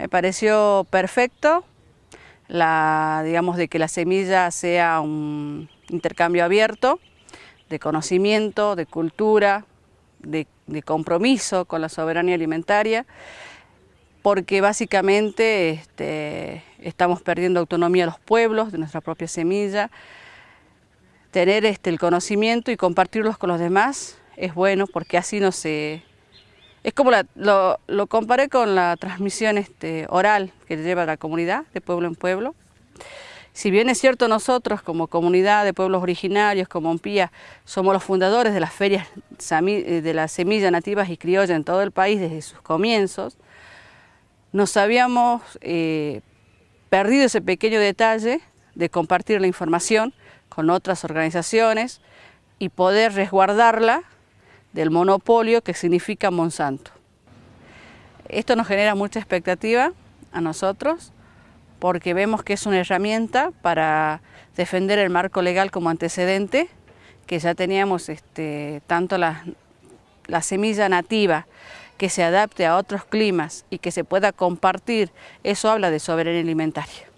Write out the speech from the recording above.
me pareció perfecto, la, digamos, de que la semilla sea un intercambio abierto, de conocimiento, de cultura, de, compromiso con la soberanía alimentaria, porque básicamente este, estamos perdiendo autonomía a los pueblos de nuestra propia semilla. Tener este, el conocimiento y compartirlos con los demás es bueno porque así no se... Es como lo, lo, comparé con la transmisión este, oral que lleva la comunidad de pueblo en pueblo. Si bien es cierto nosotros como comunidad de pueblos originarios, como Ompía, somos los fundadores de las ferias eh, de la semilla nativas y criolla en todo el país desde sus comienzos, nos habíamos eh, perdido ese pequeño detalle de compartir la información con otras organizaciones y poder resguardarla del monopolio que significa Monsanto. Esto nos genera mucha expectativa a nosotros porque vemos que es una herramienta para defender el marco legal como antecedente, que ya teníamos este, tanto la, la semilla nativa que se adapte a otros climas y que se pueda compartir, eso habla de soberanía alimentaria.